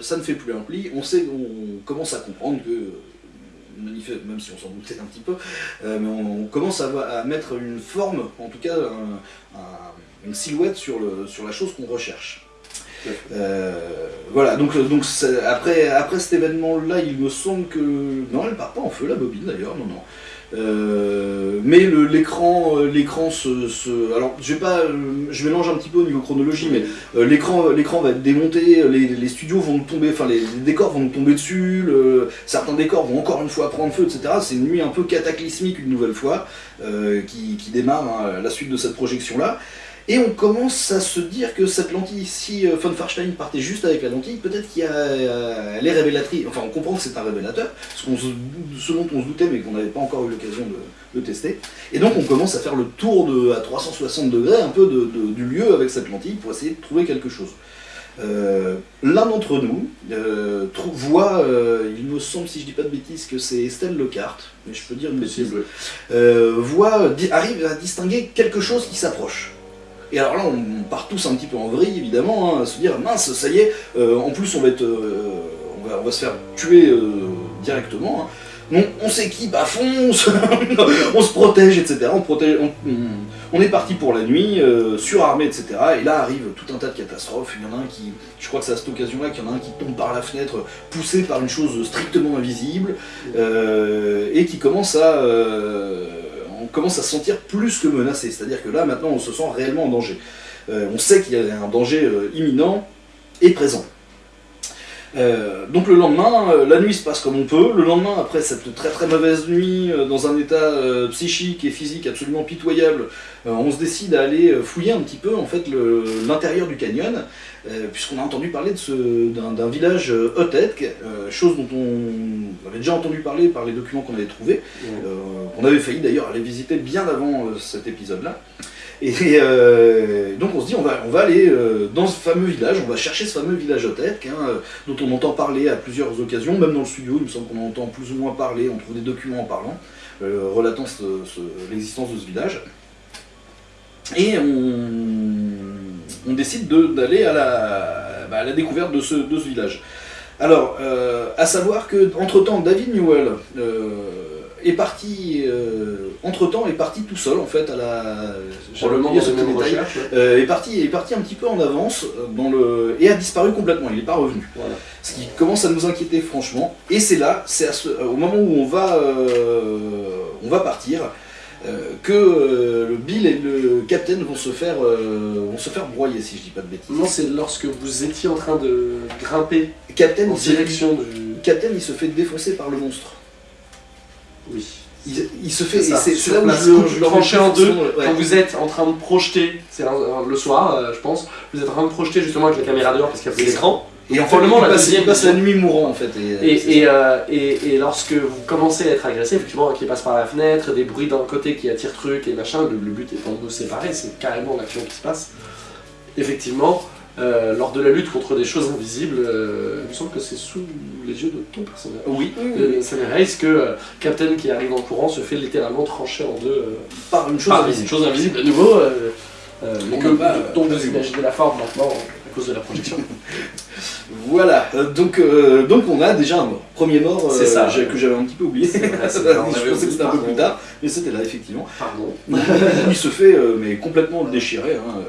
ça ne fait plus un pli, on, sait, on commence à comprendre que, même si on s'en doutait un petit peu, euh, mais on, commence à, mettre une forme, en tout cas une silhouette sur, le, sur la chose qu'on recherche. Euh, voilà, donc, donc après, après cet événement-là, il me semble que... Non, elle part pas en feu, la bobine d'ailleurs, non, non. Euh, mais l'écran, euh, l'écran se, alors je vais pas, je mélange un petit peu au niveau chronologie, mais l'écran, l'écran va être démonté, les, studios vont tomber, enfin les, décors vont tomber dessus, certains décors vont encore une fois prendre feu, etc. C'est une nuit un peu cataclysmique une nouvelle fois qui, démarre hein, la suite de cette projection là. Et on commence à se dire que cette lentille, si euh, von Farstein partait juste avec la lentille, peut-être qu'elle euh, est révélatrice, enfin on comprend que c'est un révélateur, ce, dont on se doutait mais qu'on n'avait pas encore eu l'occasion de, tester. Et donc on commence à faire le tour de, à 360 degrés un peu du lieu avec cette lentille pour essayer de trouver quelque chose. Euh, l'un d'entre nous voit, il me semble si je dis pas de bêtises que c'est Estelle Lecarte, mais je peux dire une bêtise, voit, arrive à distinguer quelque chose qui s'approche. Et alors là, on part tous un petit peu en vrille, évidemment, hein, à se dire, mince, ça y est, euh, en plus on va, être, euh, on, va, se faire tuer euh, directement. Hein. On, s'équipe à fond, on se, protège, etc. On, on, est parti pour la nuit, surarmé, etc. Et là arrive tout un tas de catastrophes. Il y en a un qui, je crois que c'est à cette occasion-là qu'il y en a un qui tombe par la fenêtre, poussé par une chose strictement invisible, et qui commence à on commence à se sentir plus que menacé. C'est-à-dire que là, maintenant, on se sent réellement en danger. Euh, on sait qu'il y a un danger euh, imminent et présent. Euh, donc le lendemain, la nuit se passe comme on peut. Le lendemain, après cette très très mauvaise nuit, dans un état psychique et physique absolument pitoyable, on se décide à aller fouiller un petit peu en fait l'intérieur du canyon, puisqu'on a entendu parler d'un village Otetk, chose dont on avait déjà entendu parler par les documents qu'on avait trouvés. on avait failli d'ailleurs aller visiter bien avant cet épisode-là. Et euh, donc on se dit, on va, on va aller euh, dans ce fameux village, on va chercher ce fameux village Otek, hein, euh, dont on entend parler à plusieurs occasions, même dans le studio, il me semble qu'on entend plus ou moins parler, on trouve des documents en parlant, relatant l'existence de ce village. Et on, décide d'aller à, bah, à, la découverte de ce, de ce village. Alors, à savoir que entre temps David Newell est parti, euh, entre-temps, est parti tout seul, en fait, à la... Probablement dans une recherche. Euh, est, parti, est parti un petit peu en avance, euh, dans le, et a disparu complètement, il n'est pas revenu. Ce qui commence à nous inquiéter, franchement. Et c'est là, c'est au moment où on va, on va partir, que le Bill et le Captain vont se faire vont se faire broyer si je dis pas de bêtises. Non, c'est lorsque vous étiez en train de grimper Captain, en direction du... Captain il se fait défoncer par le monstre. Oui. Il, se fait, c'est là où je, le trancher en deux, quand vous êtes en train de projeter, c'est le soir euh, je pense, vous êtes en train de projeter justement avec la caméra dehors parce qu'il y a plus d'écran, et en fait, la deuxième passe la nuit mourant en fait. Et, euh, et, et, lorsque vous commencez à être agressé, effectivement, qui passe par la fenêtre, des bruits d'un côté qui attirent trucs et machin, le, le but étant de nous séparer, c'est carrément l'action qui se passe. Effectivement, euh, lors de la lutte contre des choses invisibles, euh, il me semble que c'est sous les yeux de ton personnage. Oui. Euh, ça m'érase que Captain qui arrive en courant se fait littéralement trancher en deux par une chose invisible. Une chose invisible de nouveau, mais que, dont vous imaginez la forme maintenant à cause de la projection. voilà, donc, donc on a déjà un mort. Premier mort ça, que j'avais un petit peu oublié. je pensais que c'était un peu plus tard, mais c'était là effectivement. Pardon. il se fait mais complètement déchiré. Hein.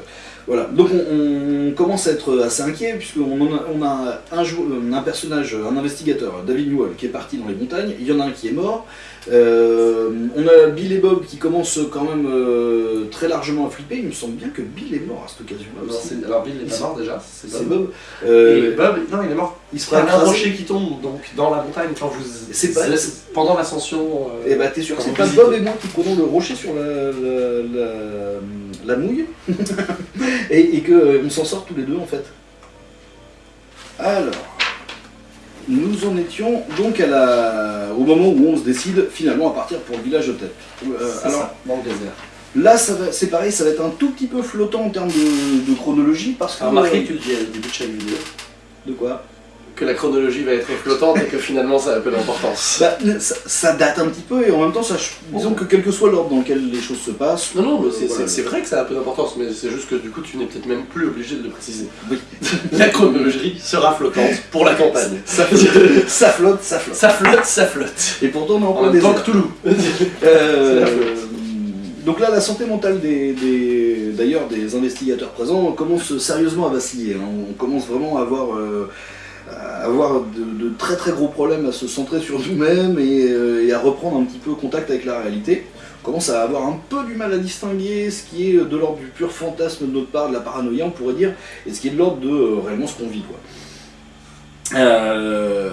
Voilà, donc on, commence à être assez inquiet puisqu'on a, on a un, un, personnage, un investigateur, David Newell, qui est parti dans les montagnes, il y en a un qui est mort, euh, on a Bill et Bob qui commencent quand même euh, très largement à flipper, il me semble bien que Bill est mort à cette occasion-là. Alors Bill est pas mort déjà, c'est Bob. Euh, et Bob, non il est mort, il se prend un rocher qui tombe donc dans la montagne quand vous... C'est pas... Pendant l'ascension... et eh bah t'es sûr que c'est pas Bob et moi qui prenons le rocher sur la, mouille et, et qu'on s'en sort tous les deux en fait. Alors nous en étions donc à la... au moment où on se décide finalement à partir pour le village de tête. Euh, alors, dans le désert. Là, c'est pareil, ça va être un tout petit peu flottant en termes de, chronologie parce que... Remarquez que tu le dis au début de chaque vidéo. De quoi? Que la chronologie va être flottante et que finalement ça a peu d'importance. Bah, ça, ça date un petit peu et en même temps, ça, disons que quel que soit l'ordre dans lequel les choses se passent. Non, non, mais c'est voilà. vrai que ça a peu d'importance, mais c'est juste que du coup tu n'es peut-être même plus obligé de le préciser. Oui. La chronologie sera flottante pour la campagne. Ça, ça flotte, ça flotte. ça flotte, ça flotte. Et pourtant, on est en En désert. temps que Toulouse. Euh, donc là, la santé mentale des, des- d'ailleurs des investigateurs présents commence sérieusement à vaciller. hein. On commence vraiment à avoir, euh, avoir de, très très gros problèmes à se centrer sur nous-mêmes et, euh, et à reprendre un petit peu contact avec la réalité. On commence à avoir un peu du mal à distinguer ce qui est de l'ordre du pur fantasme de notre part, de la paranoïa on pourrait dire, et ce qui est de l'ordre de euh, réellement ce qu'on vit. Quoi. Euh,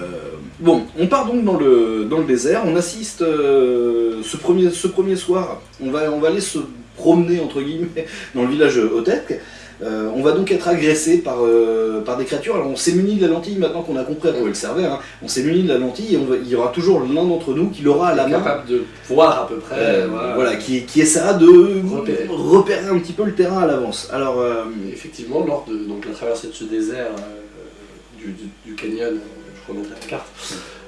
bon, on part donc dans le, dans le désert, on assiste ce, premier, ce premier soir, on va, on va aller se promener entre guillemets dans le village Otek. Euh, on va donc être agressé par, euh, par des créatures. Alors on s'est muni de la lentille maintenant qu'on a compris à quoi elle servait. hein. On s'est muni de la lentille et on va- il y aura toujours l'un d'entre nous qui l'aura à la main. capable de voir à peu près. Euh, voilà. voilà, qui, qui essaiera de Repérer. repérer un petit peu le terrain à l'avance. Alors, euh, Effectivement, lors de donc, la traversée de ce désert du, du- du canyon, je remettrai la carte,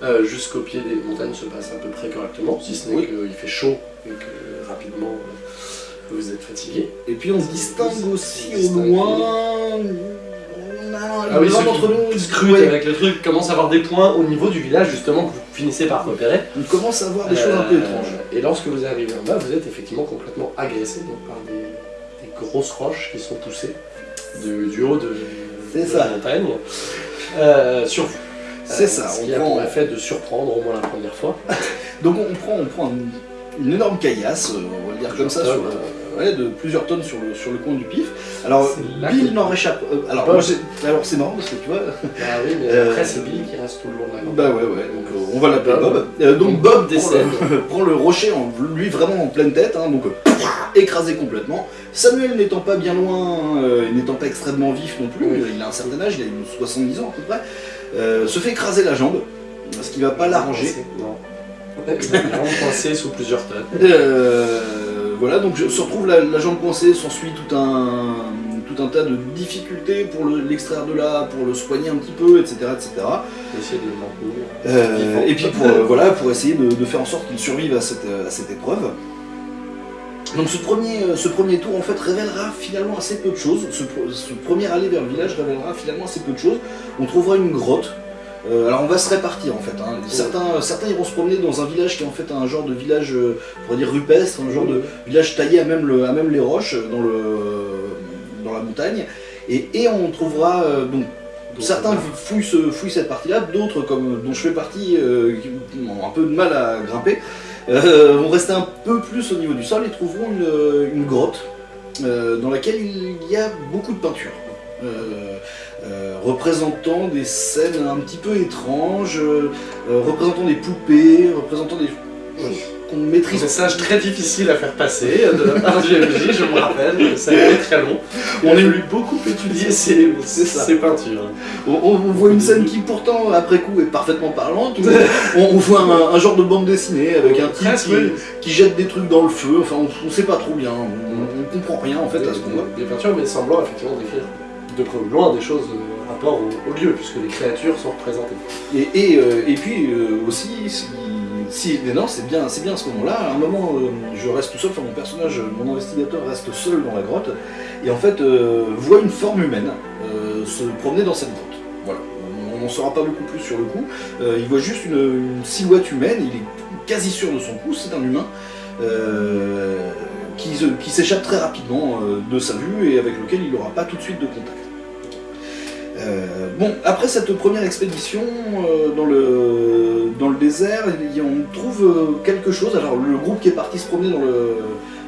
euh, jusqu'au pied des montagnes se passe à peu près correctement, si ce n'est Oui. qu'il fait chaud et que rapidement vous êtes fatigué. et puis on se distingue aussi au loin. Ah oui, qui nous scrutent ouais, avec le truc commence à avoir des points au niveau du village justement que vous finissez par repérer. on commence à voir des choses un peu Euh, étranges. Et lorsque vous arrivez en bas, vous êtes effectivement complètement agressé donc, par des, des grosses roches qui sont poussées de- du haut de, C'est de ça. la montagne euh, sur vous. C'est Euh, ça, Ce on qui a pour effet de surprendre au moins la première fois. Donc on prend, on prend une, une énorme caillasse, on va le dire comme ça, sur, ouais, de plusieurs tonnes sur le, sur le coin du pif. Alors Bill n'en réchappe. euh, alors moi, c'est marrant parce que tu vois. Ah oui, mais Euh, après c'est Bill qui reste tout le long de la campagne. Bah ouais ouais. Donc euh, on va l'appeler Bob. Bob. Euh, donc Bob décède. prend le rocher en lui vraiment en pleine tête, hein, donc écrasé complètement. Samuel n'étant pas bien loin, n'étant pas extrêmement vif non plus, Oui. il a un certain âge, il a une 70 ans à peu près, se fait écraser la jambe, ce qui va pas l'arranger. Non. Vraiment coincé sous plusieurs tonnes. Euh, voilà, donc je se retrouve la, la jambe coincée, s'ensuit tout un, tout un tas de difficultés pour le- l'extraire de là, pour le soigner un petit peu, etc. etc. Essayer de le. Euh, et puis pour, euh, voilà, pour essayer de, de faire en sorte qu'il survive à cette, à cette épreuve. Donc ce premier, euh, ce premier tour en fait révélera finalement assez peu de choses. Ce, ce premier aller vers le village révélera finalement assez peu de choses. On trouvera une grotte. Euh, alors on va se répartir en fait. hein. Certains, certains iront se promener dans un village qui est en fait un genre de village, euh, on pourrait dire rupestre, un genre de village taillé à même, le- à même les roches euh, dans, le, dans la montagne. Et, et on trouvera euh, donc Certains fouillent, ce- fouillent cette partie-là, d'autres, comme dont je fais partie, euh, qui ont un peu de mal à grimper, euh, vont rester un peu plus au niveau du sol et trouveront une, une grotte euh, dans laquelle il y a beaucoup de peintures. Euh, représentant des scènes un petit peu étranges, euh, euh, représentant des poupées, représentant des choses qu'on maîtrise. Message très difficile à faire passer de la MJ, je me rappelle, ça a été très long. On a voulu beaucoup étudier ces, peintures. On, on- on voit une scène qui pourtant après coup est parfaitement parlante. où on, on voit un, un genre de bande dessinée avec un type qui, oui. qui jette des trucs dans le feu. Enfin, on, on sait pas trop bien. On, on comprend rien en fait à ce qu'on voit. Des peintures, mais semblant effectivement décrire de près- loin des choses euh, rapport au, au lieu, puisque les créatures sont représentées. Et, et, euh, et puis euh, aussi, si, non, c'est bien, bien à ce moment-là. À un moment, euh, je reste tout seul. Enfin, mon personnage, mon investigateur reste seul dans la grotte et en fait euh, voit une forme humaine euh, se promener dans cette grotte. Voilà. On n'en saura pas beaucoup plus sur le coup. Euh, il voit juste une, silhouette humaine. Il est quasi sûr de son coup. C'est un humain. euh, qui, s'échappe très rapidement euh, de sa vue et avec lequel il n'aura pas tout de suite de contact. Euh, bon, après cette première expédition euh, dans, le, dans le désert, il y a- on trouve euh, quelque chose. Alors le groupe qui est parti se promener dans le,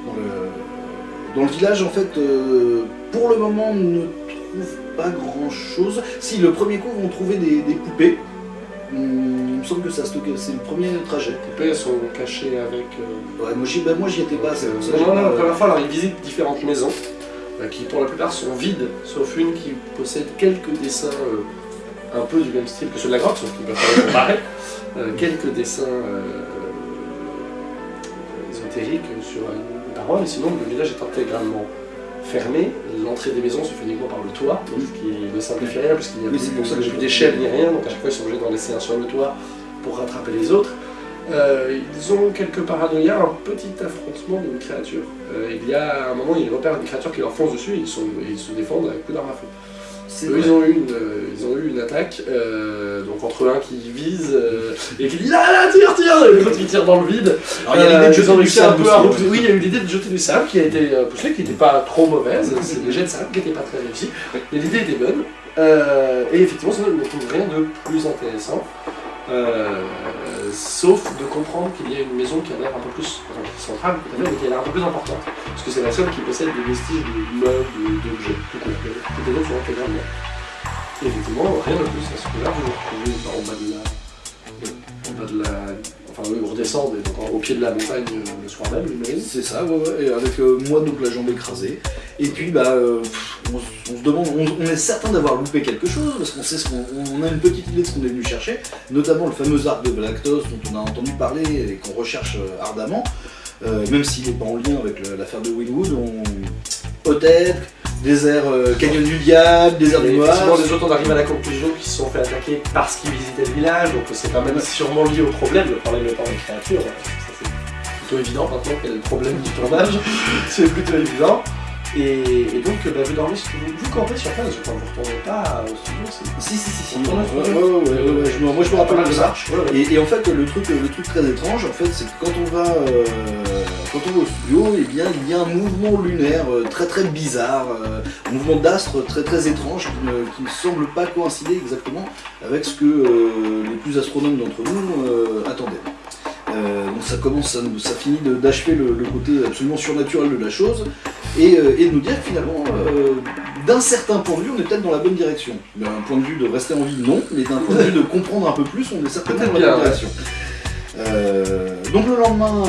dans le, dans le village, en fait, euh, pour le moment, ne trouve pas grand-chose. Si, le premier coup, vont trouver des, des poupées. Hum, il me semble que ça stocké, c'est le premier trajet. Les poupées sont cachées avec. Ouais, moi j'y ben, moi, j'y étais pas, c'est pour ça que Non, j'ai non, pas- la première fois, alors, ils visitent différentes maisons, qui pour la plupart sont vides, sauf une qui possède quelques dessins euh, un peu du même style que ceux de la grotte, sauf qu'ils peuvent comparer. Euh, quelques dessins euh, ésotériques sur une paroi, mais sinon le village est intégralement fermé. L'entrée des maisons se fait uniquement par le toit, donc ce qui ne simplifie rien puisqu'il n'y a Oui, plus, plus d'échelle ni rien, donc à chaque fois ils sont obligés d'en laisser un sur le toit pour rattraper les autres. Euh, ils ont quelques paranoïas, un petit affrontement d'une créature. Euh, il y a un moment, ils repèrent une créature qui leur fonce dessus et ils, sont, ils se défendent avec coup d'arme à feu. Eux, vrai. ils ont eu une, euh, ils ont eu une attaque, euh, donc entre un qui vise euh, et qui dit là là tire tire et l'autre qui tire dans le vide. Alors, il y a l'idée de jeter du réussi sable aussi, ouais. Oui, il y a eu l'idée de jeter du sable qui a été euh, poussé, qui n'était pas trop mauvaise. C'est des jets de sable qui n'étaient pas très réussis. Mais l'idée était bonne. Et effectivement, ça, ne trouve rien de plus intéressant. Sauf de comprendre qu'il y a une maison qui a l'air un peu plus centrale, mais qui a l'air un peu plus importante. Parce que c'est la seule qui possède des vestiges de meubles, d'objets, tout court. Toutes les autres sont intégralement. Et effectivement, rien de plus à ce que là, vous retrouvez en bas de la. En bas de la. Enfin, eux, vous redescendez donc, au pied de la montagne euh, le soir même, j'imagine. C'est ça, ouais, ouais, et avec euh, moi donc la jambe écrasée. Et puis bah euh, on, se demande, on, est certain d'avoir loupé quelque chose, parce qu'on sait ce qu'on on a une petite idée de ce qu'on est venu chercher, notamment le fameux arc de Galactos dont on a entendu parler et qu'on recherche ardemment, même s'il n'est pas en lien avec l'affaire de Winwood, on... peut-être, désert euh, Canyon du Diable, désert du effectivement, Noir. les autres, on arrive à la conclusion qu'ils se sont fait attaquer parce qu'ils visitaient le village, donc c'est quand même sûrement lié au problème, le problème étant les créatures. Ça, c'est plutôt évident maintenant est le problème du tournage, c'est plutôt évident. Et, et donc, bah, vous dormez, vous, vous campez sur place, je crois que vous ne retournez pas au studio, c'est Si, si, si, si. Ouais, ouais, ouais, ouais, ouais, je me- moi je me rappelle de ça. Et, et en fait, le truc, le truc très étrange, en fait, c'est que quand on va, euh, quand on va au studio, eh bien, il y a un mouvement lunaire euh, très très bizarre, euh, un mouvement d'astre très très étrange qui ne, qui ne semble pas coïncider exactement avec ce que euh, les plus astronomes d'entre nous euh, attendaient. Euh, donc ça commence, ça, ça finit d'achever le, le côté absolument surnaturel de la chose et, euh, et de nous dire finalement, euh, d'un certain point de vue, on est peut-être dans la bonne direction. D'un point de vue de rester en vie, non, mais d'un point de vue de comprendre un peu plus, on est certainement dans la bonne direction. Euh, donc le lendemain,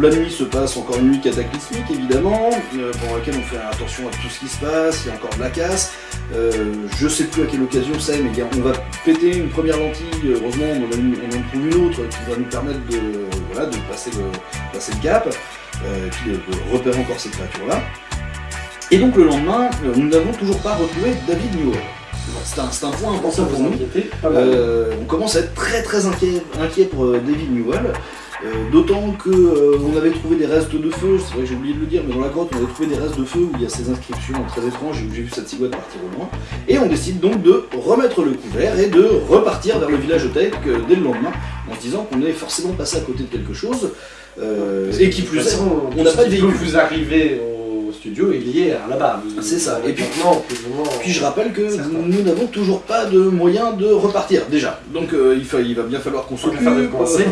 la nuit se passe, encore une nuit cataclysmique évidemment, pendant laquelle on fait attention à tout ce qui se passe, il y a encore de la casse. Je sais plus à quelle occasion c'est, mais on va péter une première lentille, heureusement on en, trouve une autre qui va nous permettre de passer, le, passer le cap, euh, de, de repérer encore ces créatures-là. Et donc le lendemain, euh, nous n'avons toujours pas retrouvé David Newell. C'est un, point important pour nous. Euh, on commence à être très très inquiet, inquiet pour euh, David Newell. Euh, D'autant que euh, on avait trouvé des restes de feu, c'est vrai que j'ai oublié de le dire, mais dans la grotte on avait trouvé des restes de feu où il y a ces inscriptions très étranges et où j'ai vu cette silhouette partir au loin. Et on décide donc de remettre le couvert et de repartir vers le village tech euh, dès le lendemain, en se disant qu'on est forcément passé à côté de quelque chose. Euh, et qui plus est, on n'a pas de véhicule. vous arriver au studio est lié à là-bas. C'est ça. Et puis- maintenant, plus ou moins. Puis je rappelle que nous n'avons toujours pas de moyen de repartir déjà. Donc euh, il, fa- il va bien falloir qu'on s'occupe. pensées.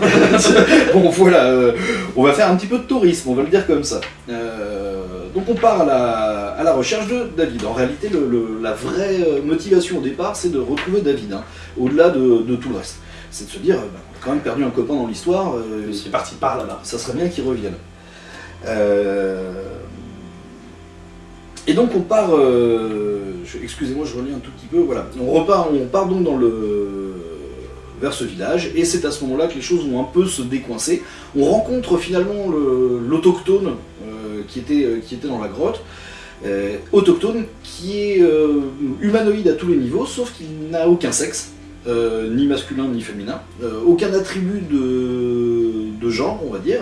bon voilà, euh, on va faire un petit peu de tourisme, on va le dire comme ça. Euh, donc on part à la, à la recherche de David. En réalité, le- le- la vraie euh, motivation au départ, c'est de retrouver David, hein, au-delà de, de tout le reste. C'est de se dire, euh, bah, on a quand même perdu un copain dans l'histoire, euh, C'est parti par là-bas. ça serait bien qu'il revienne. Euh, Et donc on part, euh, excusez-moi je relis un tout petit peu, voilà, on repart, on part donc dans le, vers ce village, et c'est à ce moment-là que les choses vont un peu se décoincer. On rencontre finalement le- l'autochtone qui, était, qui était dans la grotte, autochtone qui est humanoïde à tous les niveaux, sauf qu'il n'a aucun sexe, euh, ni masculin ni féminin, euh, aucun attribut de, de genre, on va dire.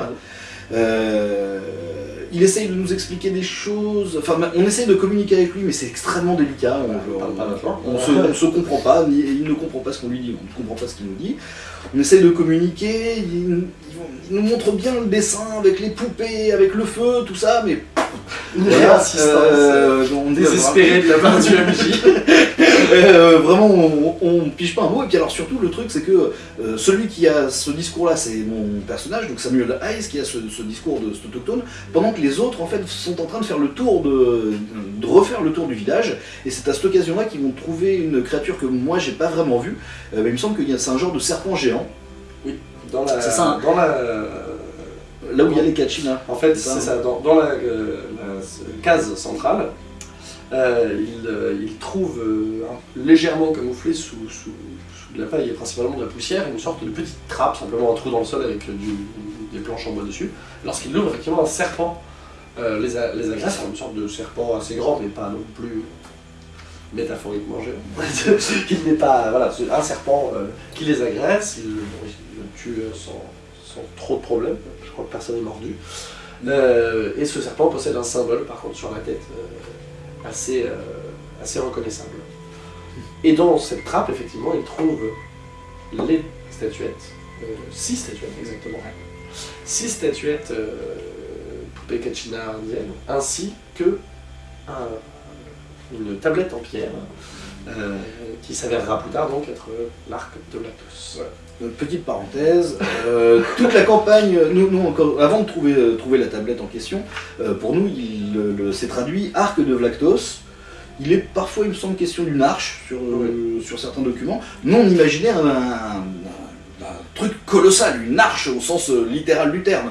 Euh, il essaye de nous expliquer des choses, enfin on essaye de communiquer avec lui, mais c'est extrêmement délicat. On, On on se, on se comprend pas, ni- il ne comprend pas ce qu'on lui dit, on ne comprend pas ce qu'il nous dit. On essaye de communiquer, il, nous montre bien le dessin avec les poupées, avec le feu, tout ça, mais voilà, on désespérée de la part du MJ. Euh, vraiment, on, on pige pas un mot. Et puis alors surtout, le truc, c'est que euh, celui qui a ce discours-là, c'est mon personnage, donc Samuel Hayes, qui a ce, ce discours de cet autochtone, pendant que les autres, en fait, sont en train de faire le tour de, de refaire le tour du village. Et c'est à cette occasion-là qu'ils vont trouver une créature que moi, j'ai pas vraiment vue. Euh, mais il me semble qu'il y a c'est un genre de serpent géant, Dans la, C'est ça, hein. dans la, là où il y a les Kachinas. En fait, C'est ça, c'est ça. Dans, dans la, euh, la case centrale, euh, il, euh, il trouve euh, légèrement camouflé sous, de la paille et principalement de la poussière une sorte de petite trappe, simplement un trou dans le sol avec des planches en bois dessus. Lorsqu'il ouvre, effectivement, un serpent les, agresse, une sorte de serpent assez grand, mais pas non plus métaphoriquement géant. il n'est pas. Voilà, un serpent qui les agresse, il, le tue sans, sans trop de problèmes, je crois que personne n'est mordu. Et ce serpent possède un symbole, par contre, sur la tête, assez, euh, assez reconnaissable. Et dans cette trappe, effectivement, il trouve les statuettes, euh, six statuettes exactement. Six statuettes euh, poupées Kachina indiennes, ainsi que un- une tablette en pierre euh, qui s'avérera plus tard donc être l'arc de Latos. Euh, Petite parenthèse, euh, toute la campagne, nous, nous, encore, avant de trouver, euh, trouver la tablette en question, euh, pour nous, il le- le- c'est traduit arc de Vlactos. Il est parfois, il me semble, question d'une arche sur, euh, sur certains documents. Nous, on imaginait un truc colossal, une arche au sens euh, littéral du terme.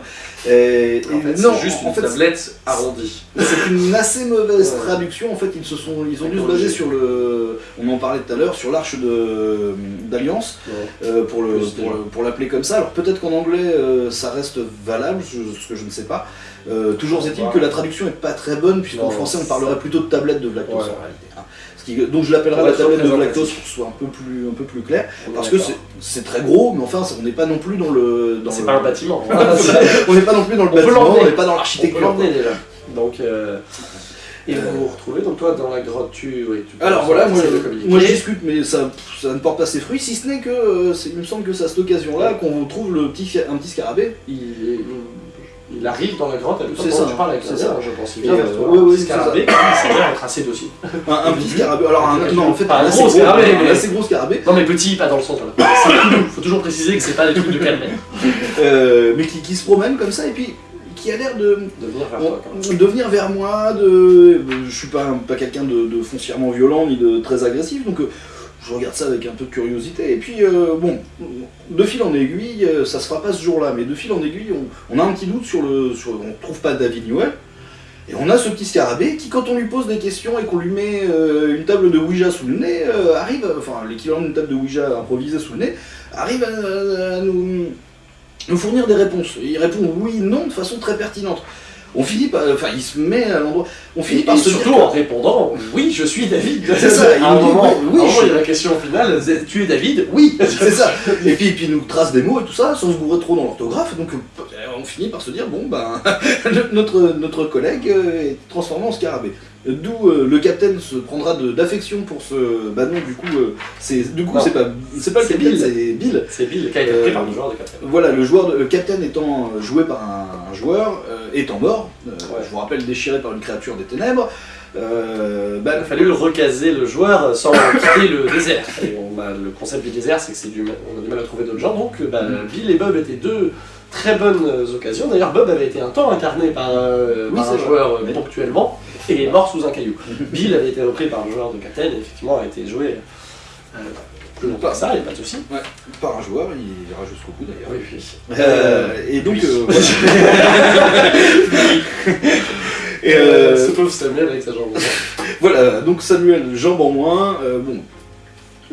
Et, En fait, non, c'est juste en une fait, tablette arrondie. c'est une assez mauvaise traduction. En fait, ils se sont, ils ont dû se baser sur le, on en parlait tout à l'heure, sur l'arche de d'alliance. Euh, pour le pour, le- pour l'appeler comme ça. Alors peut-être qu'en anglais euh, ça reste valable, ce que je ne sais pas. Euh, toujours est-il que la traduction est pas très bonne puisqu'en français on parlerait plutôt de tablette de Vlactos Ouais. en réalité. Hein. Ce qui- donc je l'appellerai Pour la tablette de représentatif. pour que ce soit un peu plus un peu plus clair. On Parce que c'est très gros, mais enfin on n'est pas non plus dans le dans C'est le- pas un bâtiment. on n'est pas non plus dans le On bâtiment, on n'est pas dans On peut l'architecture. Donc, euh, et vous vous retrouvez, donc toi dans la grotte, tu. Oui, tu Alors voilà, moi, moi je discute, mais ça, ça ne porte pas ses fruits, si ce n'est que euh, il me semble que c'est à cette occasion-là qu'on trouve le petit, un petit scarabée. Il, il arrive dans la grotte C'est ça, parles avec c'est ça. je pense. Il Et, vient euh, vers toi, un ouais, petit c'est scarabée qui s'avère être assez docile. Un, petit scarabée. Alors, un, non, en fait, Pas un assez gros scarabée, mais- assez gros scarabée, Non mais petit, pas dans le sens. Voilà. C'est- Faut toujours préciser que c'est pas des trucs de calmer. euh, mais qui, se promène comme ça, et puis qui a l'air de, De venir vers toi. de venir vers moi. De, je suis pas, pas quelqu'un de, de foncièrement violent ni de très agressif, donc euh, je regarde ça avec un peu de curiosité. Et puis, euh, bon, de fil en aiguille, euh, ça se fera pas ce jour-là, mais de fil en aiguille, on, a un petit doute sur le. On trouve pas David Newell. Et on a ce petit scarabée qui, quand on lui pose des questions et qu'on lui met euh, une table de Ouija sous le nez, arrive, enfin l'équivalent d'une table de Ouija improvisée sous le nez, arrive à, nous, fournir des réponses. Il répond oui, non de façon très pertinente. On finit par, enfin il se met à l'endroit, on finit Et, par et se surtout dire en répondant oui je suis David. C'est ça, il à un moment, oui, oui, à un moment, je- il y a la question finale tu es David? Oui. C'est ça. Et puis, et puis il nous trace des mots et tout ça, sans se gourer trop dans l'orthographe. Donc euh, on finit par se dire bon ben notre, notre collègue euh, est transformé en scarabée. D'où euh, le capitaine se prendra d'affection pour ce. Bah non, du coup, euh, c'est du coup c'est pas c'est pas le capitaine, c'est Bill. C'est Bill qui a été pris par le joueur de capitaine. Voilà, le joueur, de- le capitaine étant joué par un, un joueur, euh, étant mort, Ouais. je vous rappelle déchiré par une créature des ténèbres. bah, Il a fallu recaser le joueur sans quitter le désert. Et on a, le concept du désert, c'est que c'est du, on a du mal à trouver d'autres gens. Donc, bah, Mm. Bill et Bob étaient deux très bonnes occasions. D'ailleurs, Bob avait été un temps incarné par, euh, Oui, par un joueur euh, Oui. ponctuellement et est mort sous un caillou. Bill avait été repris par le joueur de Captain et effectivement a été joué euh, plus longtemps que ça, il n'y a pas de souci. par un joueur, il ira jusqu'au bout d'ailleurs. Oui, oui. Euh, et donc, et ce pauvre Samuel avec sa jambe. Voilà, donc Samuel, jambe en moins. euh, bon.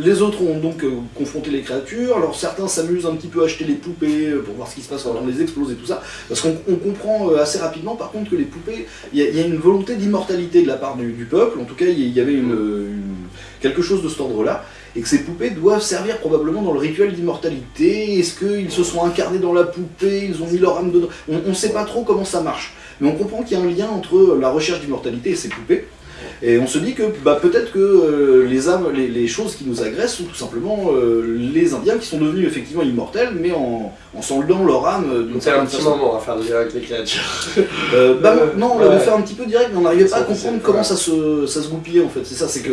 Les autres ont donc euh, confronté les créatures. Alors certains s'amusent un petit peu à acheter les poupées euh, pour voir ce qui se passe quand on les explose et tout ça. Parce qu'on on comprend euh, assez rapidement par contre que les poupées, il y, a- une volonté d'immortalité de la part du, peuple. En tout cas, il y- avait quelque chose de cet ordre-là. Et que ces poupées doivent servir probablement dans le rituel d'immortalité. Est-ce qu'ils se sont incarnés dans la poupée? Ils ont mis leur âme dedans? On ne sait pas trop comment ça marche. Mais on comprend qu'il y a un lien entre la recherche d'immortalité et ces poupées. Et on se dit que bah, peut-être que euh, les âmes, les, les choses qui nous agressent sont tout simplement euh, les Indiens qui sont devenus effectivement immortels, mais en, en s'enlevant leur âme euh, d'une c'est un certaine petit façon. moment à faire le avec les créatures. Euh, bah, Euh, non, on l'avait ouais. fait un petit peu direct, mais on n'arrivait pas à comprendre comment ouais. ça se, ça se goupillait en fait. C'est ça, c'est que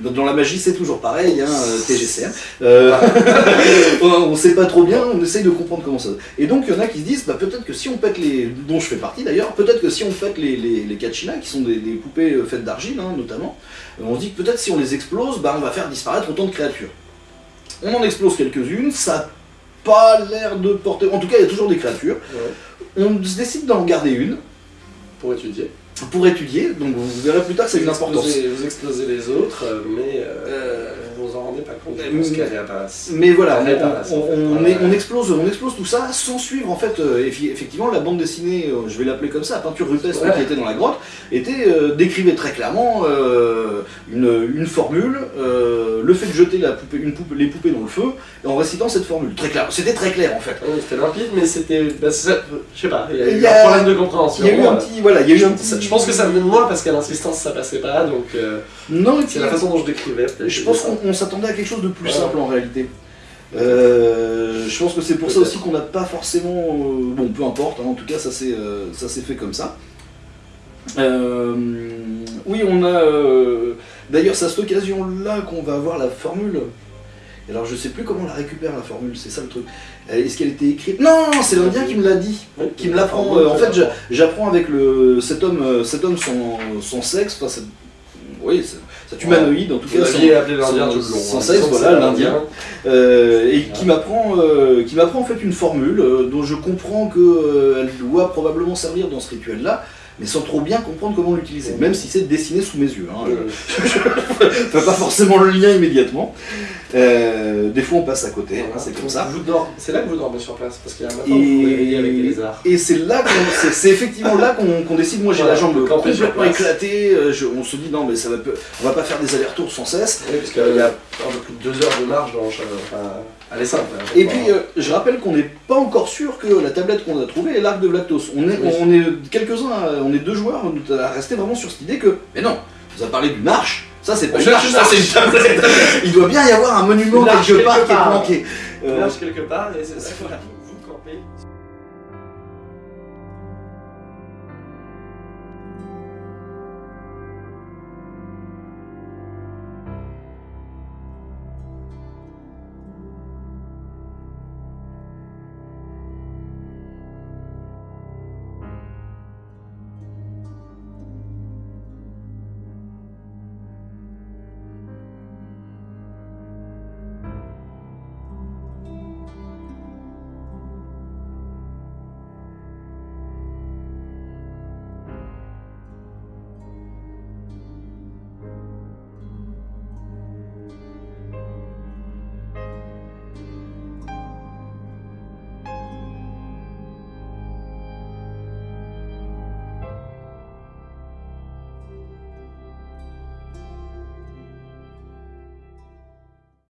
dans la magie c'est toujours pareil, hein, TGCM. Euh, on on sait pas trop bien, on essaye de comprendre comment ça. Et donc il y en a qui se disent, bah, peut-être que si on pète les, dont je fais partie d'ailleurs, peut-être que si on pète les, les, les Kachina, qui sont des, des poupées faites d'argile hein, notamment, euh, on se dit que peut-être si on les explose, bah, on va faire disparaître autant de créatures. On en explose quelques-unes, ça a pas l'air de porter. En tout cas, il y a toujours des créatures. Ouais. On se décide d'en garder une Pour étudier. pour étudier, donc vous verrez plus tard que ça a une importance. vous explosez les autres, euh, mais euh, rendez pas compte. Mais- voilà, on, Ouais. explose, on explose tout ça sans suivre en fait. euh, effectivement, la bande dessinée, euh, je vais l'appeler comme ça, peinture rupestre Ouais. qui était dans la grotte, était euh, décrivait très clairement une, une formule, le fait de jeter la poupée, une poupée, les poupées dans le feu, en récitant cette formule. Très clair, c'était très clair en fait. Ouais, C'était limpide, mais c'était. bah, je sais pas, il y a Il eu y a- un problème de compréhension. Il y a eu un petit, voilà, il y a eu un petit. ça- Je pense que ça venait de moi parce qu'à l'insistance ça passait pas, donc Non, c'est la façon dont je décrivais. Je pense qu'on on s'attendait à quelque chose de plus simple en réalité. Euh, je pense que c'est pour ça aussi qu'on n'a pas forcément. euh, bon, peu importe, hein, en tout cas, ça s'est euh, fait comme ça. Euh, oui, on a. D'ailleurs, c'est à cette occasion-là qu'on va avoir la formule. Alors, je sais plus comment on la récupère la formule, c'est ça le truc. Est-ce qu'elle était écrite? Non, c'est l'Indien qui me l'a dit qui me l'apprend. en fait, j'apprends avec le, cet homme, cet homme son, son sexe, enfin, oui, cet- humanoïde en tout cas, son- son- sexe, voilà, l'Indien. euh, et qui m'apprend, euh, qui m'apprend en fait une formule euh, dont je comprends que euh, elle doit probablement servir dans ce rituel-là, mais sans trop bien comprendre comment l'utiliser, même si c'est dessiné sous mes yeux. Hein, Euh, je fais pas forcément le lien immédiatement. Euh, des fois, on passe à côté, voilà. hein, c'est comme ça. C'est là que vous dormez sur place, parce qu'il y a un matin où vous avec des Et, lézards. et c'est là qu'on, c'est, c'est effectivement là qu'on, décide. Moi j'ai Voilà, la jambe complètement éclatée. euh, je- on se dit non mais ça va, on va pas faire des allers-retours sans cesse. Oui, parce qu'il y a un peu plus de deux heures de marche dans est simple. hein, Et puis euh, je rappelle qu'on n'est pas encore sûr que la tablette qu'on a trouvée est l'arc de Vlactos. On est, Oui. on est quelques-uns, à- on est deux joueurs à rester vraiment sur cette idée que mais non, vous avez parlé d'une arche. Ça c'est pas une C'est arche, une ça c'est une tablette. Il doit bien y avoir un monument Une quelque part qui est planqué. Euh, marche quelque part et c'est ça.